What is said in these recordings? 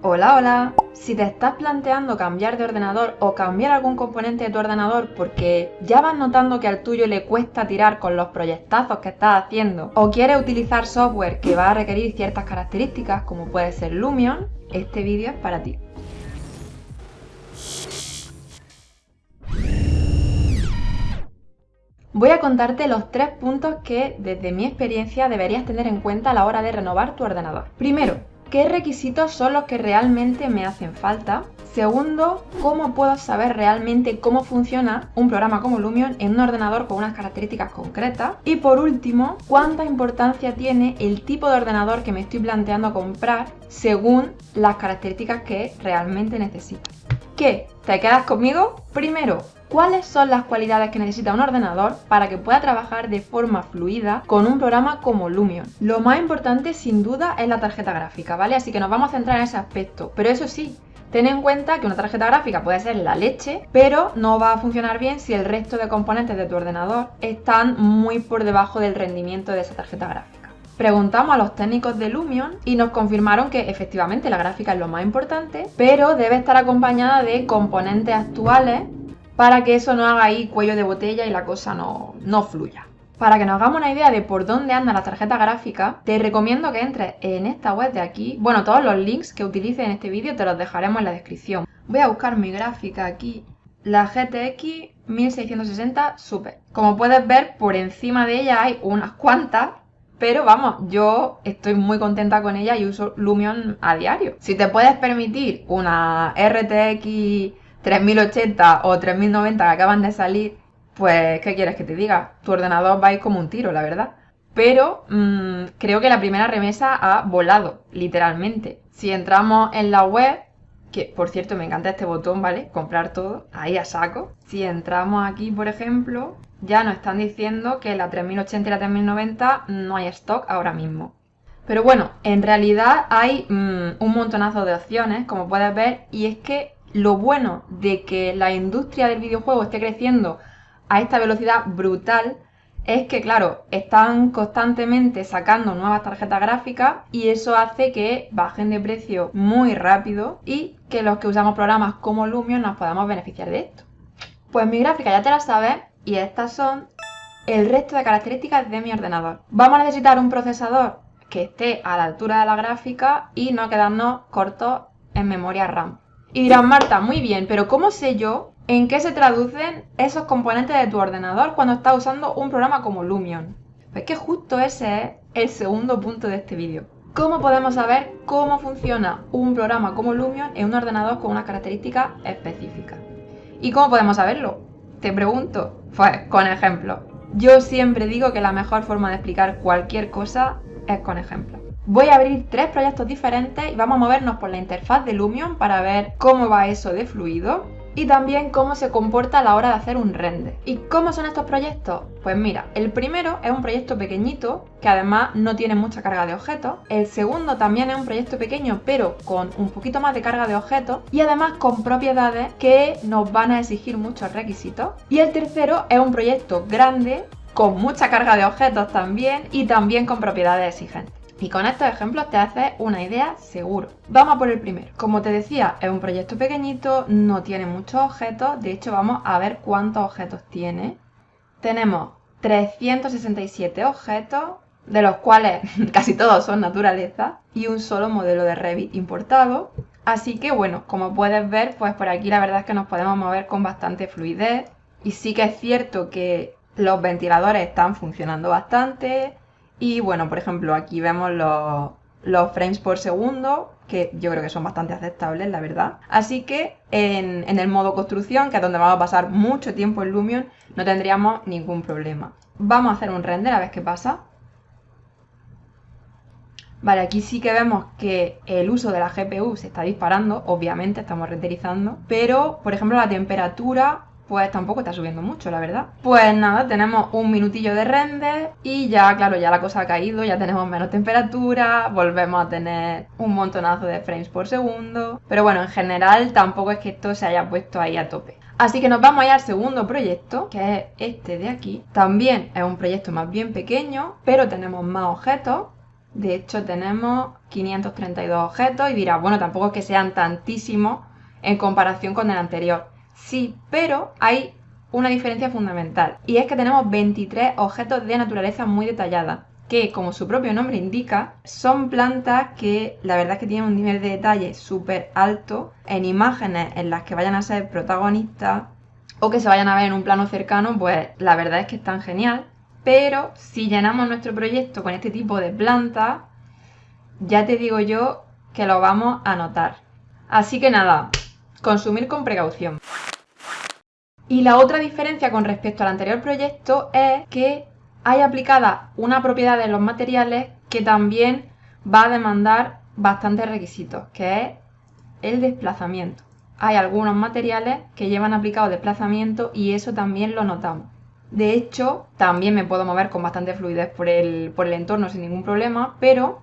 Hola, hola. Si te estás planteando cambiar de ordenador o cambiar algún componente de tu ordenador porque ya vas notando que al tuyo le cuesta tirar con los proyectazos que estás haciendo o quieres utilizar software que va a requerir ciertas características como puede ser Lumion, este vídeo es para ti. Voy a contarte los tres puntos que, desde mi experiencia, deberías tener en cuenta a la hora de renovar tu ordenador. Primero, ¿qué requisitos son los que realmente me hacen falta? Segundo, ¿cómo puedo saber realmente cómo funciona un programa como Lumion en un ordenador con unas características concretas? Y por último, ¿cuánta importancia tiene el tipo de ordenador que me estoy planteando comprar según las características que realmente necesito? ¿Qué? ¿Te quedas conmigo? Primero, ¿Cuáles son las cualidades que necesita un ordenador para que pueda trabajar de forma fluida con un programa como Lumion? Lo más importante sin duda es la tarjeta gráfica, ¿vale? Así que nos vamos a centrar en ese aspecto. Pero eso sí, Ten en cuenta que una tarjeta gráfica puede ser la leche, pero no va a funcionar bien si el resto de componentes de tu ordenador están muy por debajo del rendimiento de esa tarjeta gráfica. Preguntamos a los técnicos de Lumion y nos confirmaron que efectivamente la gráfica es lo más importante, pero debe estar acompañada de componentes actuales para que eso no haga ahí cuello de botella y la cosa no, no fluya. Para que nos hagamos una idea de por dónde anda la tarjeta gráfica, te recomiendo que entres en esta web de aquí. Bueno, todos los links que utilices en este vídeo te los dejaremos en la descripción. Voy a buscar mi gráfica aquí, la GTX 1660 Super. Como puedes ver, por encima de ella hay unas cuantas, pero vamos, yo estoy muy contenta con ella y uso Lumion a diario. Si te puedes permitir una RTX 3080 o 3090 que acaban de salir, pues, ¿qué quieres que te diga? Tu ordenador va a ir como un tiro, la verdad. Pero mmm, creo que la primera remesa ha volado, literalmente. Si entramos en la web, que por cierto me encanta este botón, ¿vale? Comprar todo, ahí a saco. Si entramos aquí, por ejemplo, ya nos están diciendo que la 3080 y la 3090 no hay stock ahora mismo. Pero bueno, en realidad hay mmm, un montonazo de opciones, como puedes ver, y es que lo bueno de que la industria del videojuego esté creciendo a esta velocidad brutal es que, claro, están constantemente sacando nuevas tarjetas gráficas y eso hace que bajen de precio muy rápido y que los que usamos programas como Lumion nos podamos beneficiar de esto. Pues mi gráfica ya te la sabes y estas son el resto de características de mi ordenador. Vamos a necesitar un procesador que esté a la altura de la gráfica y no quedarnos cortos en memoria RAM. Y dirán, Marta, muy bien, pero ¿cómo sé yo en qué se traducen esos componentes de tu ordenador cuando estás usando un programa como Lumion? Pues que justo ese es el segundo punto de este vídeo. ¿Cómo podemos saber cómo funciona un programa como Lumion en un ordenador con unas características específicas? ¿Y cómo podemos saberlo? Te pregunto. Pues con ejemplos. Yo siempre digo que la mejor forma de explicar cualquier cosa es con ejemplos. Voy a abrir tres proyectos diferentes y vamos a movernos por la interfaz de Lumion para ver cómo va eso de fluido y también cómo se comporta a la hora de hacer un render. ¿Y cómo son estos proyectos? Pues mira, el primero es un proyecto pequeñito que además no tiene mucha carga de objetos. El segundo también es un proyecto pequeño pero con un poquito más de carga de objetos y además con propiedades que nos van a exigir muchos requisitos. Y el tercero es un proyecto grande con mucha carga de objetos también y también con propiedades exigentes. Y con estos ejemplos te haces una idea seguro. Vamos a por el primero. Como te decía, es un proyecto pequeñito, no tiene muchos objetos. De hecho, vamos a ver cuántos objetos tiene. Tenemos 367 objetos, de los cuales casi todos son naturaleza, y un solo modelo de Revit importado. Así que bueno, como puedes ver, pues por aquí la verdad es que nos podemos mover con bastante fluidez. Y sí que es cierto que los ventiladores están funcionando bastante, y bueno, por ejemplo, aquí vemos los, frames por segundo, que yo creo que son bastante aceptables, la verdad. Así que en, en, el modo construcción, que es donde vamos a pasar mucho tiempo en Lumion, no tendríamos ningún problema. Vamos a hacer un render a ver qué pasa. Vale, aquí sí que vemos que el uso de la GPU se está disparando, obviamente estamos renderizando, pero por ejemplo la temperatura pues tampoco está subiendo mucho, la verdad. Pues nada, tenemos un minutillo de render y ya, claro, ya la cosa ha caído, ya tenemos menos temperatura, volvemos a tener un montonazo de frames por segundo. Pero bueno, en general tampoco es que esto se haya puesto ahí a tope. Así que nos vamos a ir al segundo proyecto, que es este de aquí. También es un proyecto más bien pequeño, pero tenemos más objetos. De hecho tenemos 532 objetos y dirás, bueno, tampoco es que sean tantísimos en comparación con el anterior. Sí, pero hay una diferencia fundamental y es que tenemos 23 objetos de naturaleza muy detallada que como su propio nombre indica son plantas que la verdad es que tienen un nivel de detalle súper alto en imágenes en las que vayan a ser protagonistas o que se vayan a ver en un plano cercano pues la verdad es que están genial. Pero si llenamos nuestro proyecto con este tipo de plantas ya te digo yo que lo vamos a notar. Así que nada consumir con precaución y la otra diferencia con respecto al anterior proyecto es que hay aplicada una propiedad de los materiales que también va a demandar bastantes requisitos, que es el desplazamiento. Hay algunos materiales que llevan aplicado desplazamiento y eso también lo notamos. De hecho, también me puedo mover con bastante fluidez por el, por el entorno sin ningún problema, pero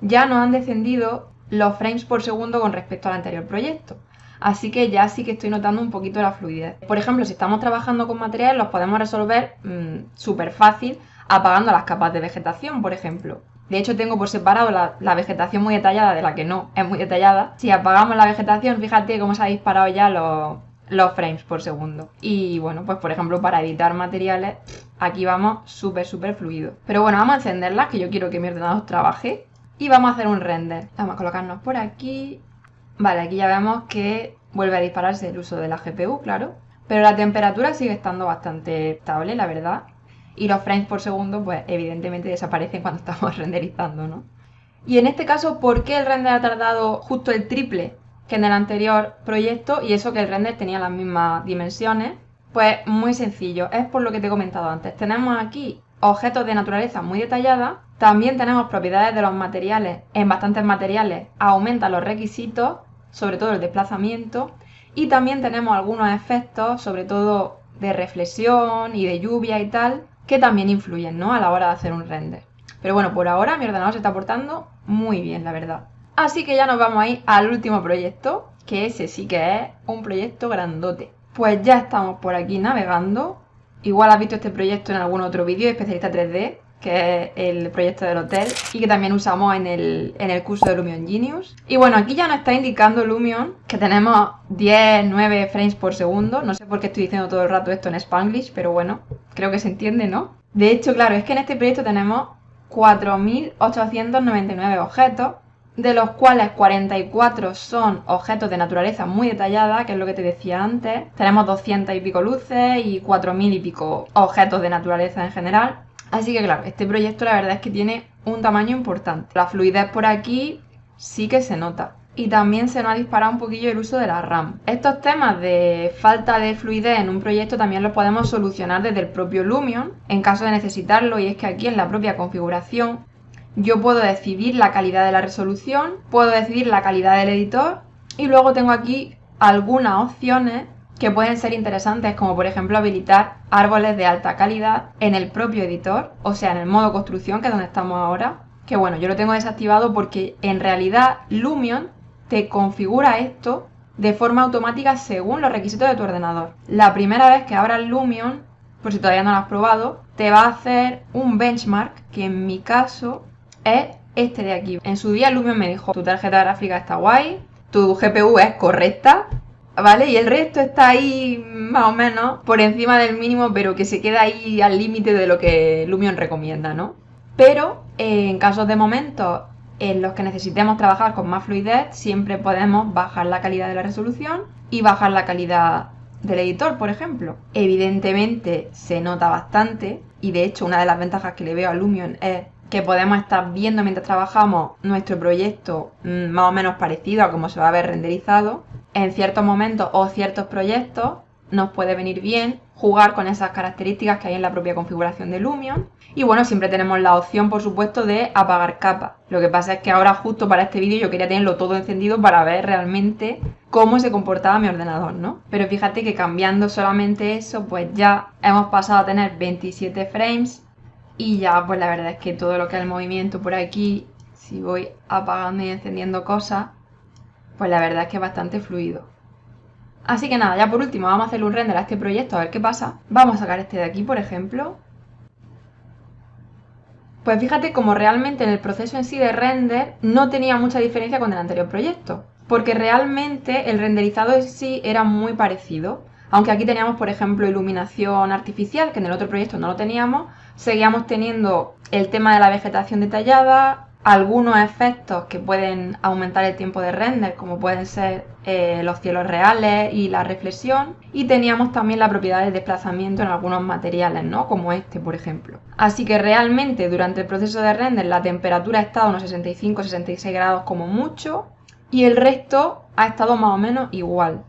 ya nos han descendido los frames por segundo con respecto al anterior proyecto. Así que ya sí que estoy notando un poquito la fluidez. Por ejemplo, si estamos trabajando con materiales, los podemos resolver mm, súper fácil apagando las capas de vegetación, por ejemplo. De hecho, tengo por separado la, vegetación muy detallada de la que no es muy detallada. Si apagamos la vegetación, fíjate cómo se ha disparado ya los, los frames por segundo. Y bueno, pues por ejemplo, para editar materiales, aquí vamos súper, súper fluido. Pero bueno, vamos a encenderlas, que yo quiero que mi ordenador trabaje. Y vamos a hacer un render. Vamos a colocarnos por aquí Vale, aquí ya vemos que vuelve a dispararse el uso de la GPU, claro. Pero la temperatura sigue estando bastante estable, la verdad. Y los frames por segundo, pues evidentemente desaparecen cuando estamos renderizando, ¿no? Y en este caso, ¿por qué el render ha tardado justo el triple que en el anterior proyecto? Y eso que el render tenía las mismas dimensiones. Pues muy sencillo, es por lo que te he comentado antes. Tenemos aquí objetos de naturaleza muy detallada. También tenemos propiedades de los materiales. En bastantes materiales aumenta los requisitos, sobre todo el desplazamiento. Y también tenemos algunos efectos, sobre todo de reflexión y de lluvia y tal, que también influyen ¿no? a la hora de hacer un render. Pero bueno, por ahora mi ordenador se está portando muy bien, la verdad. Así que ya nos vamos a ir al último proyecto, que ese sí que es un proyecto grandote. Pues ya estamos por aquí navegando Igual has visto este proyecto en algún otro vídeo de especialista 3D, que es el proyecto del hotel y que también usamos en el, en el curso de Lumion Genius. Y bueno, aquí ya nos está indicando Lumion que tenemos 10, 9 frames por segundo. No sé por qué estoy diciendo todo el rato esto en Spanglish, pero bueno, creo que se entiende, ¿no? De hecho, claro, es que en este proyecto tenemos 4.899 objetos de los cuales 44 son objetos de naturaleza muy detallada, que es lo que te decía antes. Tenemos 200 y pico luces y 4000 y pico objetos de naturaleza en general. Así que claro, este proyecto la verdad es que tiene un tamaño importante. La fluidez por aquí sí que se nota. Y también se nos ha disparado un poquillo el uso de la RAM. Estos temas de falta de fluidez en un proyecto también los podemos solucionar desde el propio Lumion en caso de necesitarlo y es que aquí en la propia configuración yo puedo decidir la calidad de la resolución, puedo decidir la calidad del editor y luego tengo aquí algunas opciones que pueden ser interesantes como por ejemplo habilitar árboles de alta calidad en el propio editor, o sea en el modo construcción que es donde estamos ahora, que bueno, yo lo tengo desactivado porque en realidad Lumion te configura esto de forma automática según los requisitos de tu ordenador. La primera vez que abras Lumion, por si todavía no lo has probado, te va a hacer un benchmark que en mi caso es este de aquí. En su día Lumion me dijo, tu tarjeta gráfica está guay, tu GPU es correcta, ¿vale? Y el resto está ahí más o menos por encima del mínimo, pero que se queda ahí al límite de lo que Lumion recomienda, ¿no? Pero eh, en casos de momentos en los que necesitemos trabajar con más fluidez, siempre podemos bajar la calidad de la resolución y bajar la calidad del editor, por ejemplo. Evidentemente se nota bastante y de hecho una de las ventajas que le veo a Lumion es que podemos estar viendo mientras trabajamos nuestro proyecto mm, más o menos parecido a cómo se va a ver renderizado. En ciertos momentos o ciertos proyectos nos puede venir bien jugar con esas características que hay en la propia configuración de Lumion. Y bueno, siempre tenemos la opción, por supuesto, de apagar capas. Lo que pasa es que ahora justo para este vídeo yo quería tenerlo todo encendido para ver realmente cómo se comportaba mi ordenador, ¿no? Pero fíjate que cambiando solamente eso, pues ya hemos pasado a tener 27 frames y ya, pues la verdad es que todo lo que es el movimiento por aquí, si voy apagando y encendiendo cosas, pues la verdad es que es bastante fluido. Así que nada, ya por último vamos a hacer un render a este proyecto a ver qué pasa. Vamos a sacar este de aquí, por ejemplo. Pues fíjate como realmente en el proceso en sí de render no tenía mucha diferencia con el anterior proyecto, porque realmente el renderizado en sí era muy parecido. Aunque aquí teníamos, por ejemplo, iluminación artificial, que en el otro proyecto no lo teníamos, seguíamos teniendo el tema de la vegetación detallada, algunos efectos que pueden aumentar el tiempo de render, como pueden ser eh, los cielos reales y la reflexión, y teníamos también la propiedad de desplazamiento en algunos materiales, ¿no? como este, por ejemplo. Así que realmente durante el proceso de render la temperatura ha estado unos 65-66 grados como mucho, y el resto ha estado más o menos igual.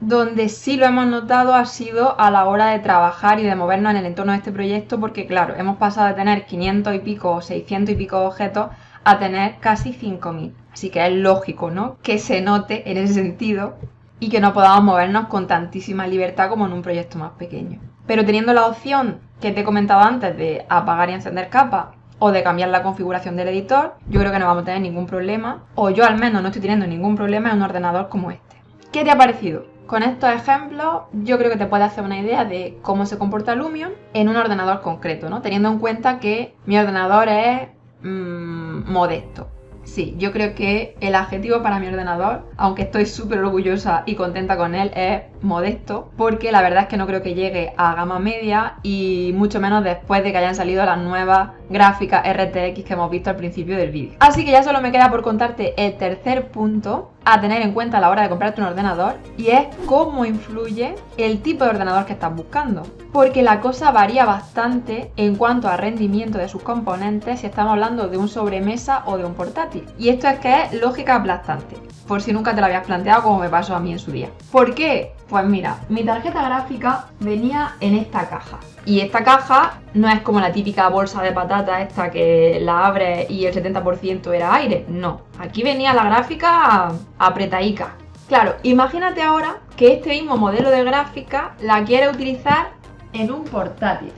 Donde sí lo hemos notado ha sido a la hora de trabajar y de movernos en el entorno de este proyecto, porque claro, hemos pasado de tener 500 y pico o 600 y pico objetos a tener casi 5.000. Así que es lógico, ¿no? Que se note en ese sentido y que no podamos movernos con tantísima libertad como en un proyecto más pequeño. Pero teniendo la opción que te he comentado antes de apagar y encender capas o de cambiar la configuración del editor, yo creo que no vamos a tener ningún problema, o yo al menos no estoy teniendo ningún problema en un ordenador como este. ¿Qué te ha parecido? Con estos ejemplos yo creo que te puedes hacer una idea de cómo se comporta Lumion en un ordenador concreto, ¿no? Teniendo en cuenta que mi ordenador es mmm, modesto. Sí, yo creo que el adjetivo para mi ordenador, aunque estoy súper orgullosa y contenta con él, es modesto, porque la verdad es que no creo que llegue a gama media y mucho menos después de que hayan salido las nuevas gráficas RTX que hemos visto al principio del vídeo. Así que ya solo me queda por contarte el tercer punto a tener en cuenta a la hora de comprarte un ordenador y es cómo influye el tipo de ordenador que estás buscando. Porque la cosa varía bastante en cuanto a rendimiento de sus componentes si estamos hablando de un sobremesa o de un portátil. Y esto es que es lógica aplastante, por si nunca te lo habías planteado como me pasó a mí en su día. ¿Por qué? Pues mira, mi tarjeta gráfica venía en esta caja. Y esta caja no es como la típica bolsa de patata esta que la abres y el 70% era aire. No, aquí venía la gráfica apretaica. Claro, imagínate ahora que este mismo modelo de gráfica la quiere utilizar en un portátil.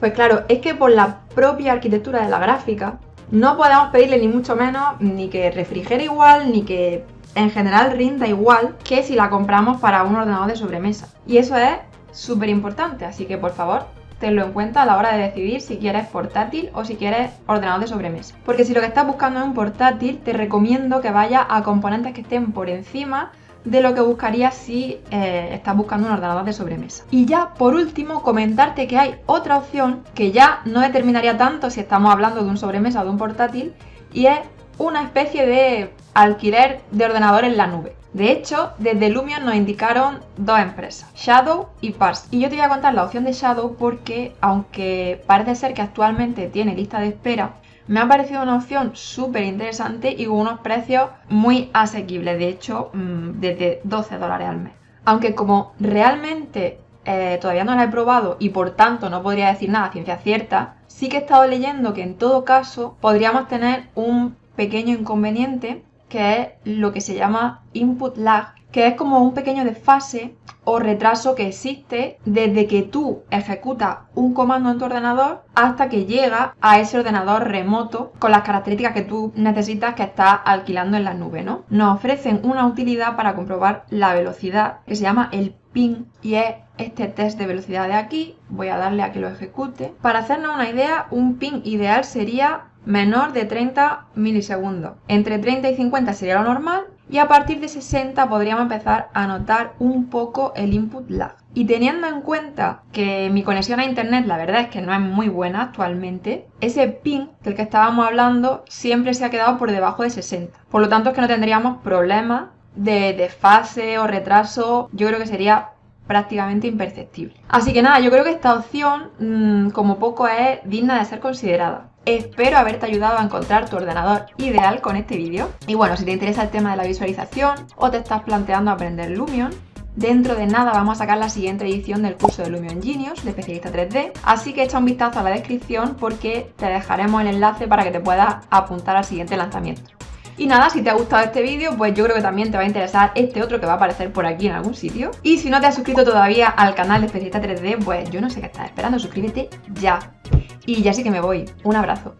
Pues claro, es que por la propia arquitectura de la gráfica no podemos pedirle ni mucho menos ni que refrigere igual, ni que en general rinda igual que si la compramos para un ordenador de sobremesa. Y eso es súper importante, así que por favor tenlo en cuenta a la hora de decidir si quieres portátil o si quieres ordenador de sobremesa. Porque si lo que estás buscando es un portátil, te recomiendo que vayas a componentes que estén por encima de lo que buscarías si eh, estás buscando un ordenador de sobremesa. Y ya por último comentarte que hay otra opción que ya no determinaría tanto si estamos hablando de un sobremesa o de un portátil y es una especie de alquiler de ordenador en la nube. De hecho, desde Lumion nos indicaron dos empresas, Shadow y Parse. Y yo te voy a contar la opción de Shadow porque, aunque parece ser que actualmente tiene lista de espera, me ha parecido una opción súper interesante y con unos precios muy asequibles, de hecho, mm, desde 12 dólares al mes. Aunque como realmente eh, todavía no la he probado y por tanto no podría decir nada a ciencia cierta, sí que he estado leyendo que en todo caso podríamos tener un pequeño inconveniente que es lo que se llama input lag, que es como un pequeño desfase o retraso que existe desde que tú ejecutas un comando en tu ordenador hasta que llega a ese ordenador remoto con las características que tú necesitas que estás alquilando en la nube, ¿no? Nos ofrecen una utilidad para comprobar la velocidad que se llama el ping y es este test de velocidad de aquí. Voy a darle a que lo ejecute. Para hacernos una idea, un ping ideal sería menor de 30 milisegundos. Entre 30 y 50 sería lo normal y a partir de 60 podríamos empezar a notar un poco el input lag. Y teniendo en cuenta que mi conexión a internet la verdad es que no es muy buena actualmente, ese ping del que estábamos hablando siempre se ha quedado por debajo de 60. Por lo tanto es que no tendríamos problemas de desfase o retraso, yo creo que sería prácticamente imperceptible. Así que nada, yo creo que esta opción mm, como poco es digna de ser considerada. Espero haberte ayudado a encontrar tu ordenador ideal con este vídeo. Y bueno, si te interesa el tema de la visualización o te estás planteando aprender Lumion, Dentro de nada vamos a sacar la siguiente edición del curso de Lumion Genius de especialista 3D, así que echa un vistazo a la descripción porque te dejaremos el enlace para que te puedas apuntar al siguiente lanzamiento. Y nada, si te ha gustado este vídeo, pues yo creo que también te va a interesar este otro que va a aparecer por aquí en algún sitio. Y si no te has suscrito todavía al canal de Especialista 3D, pues yo no sé qué estás esperando, suscríbete ya. Y ya sí que me voy. Un abrazo.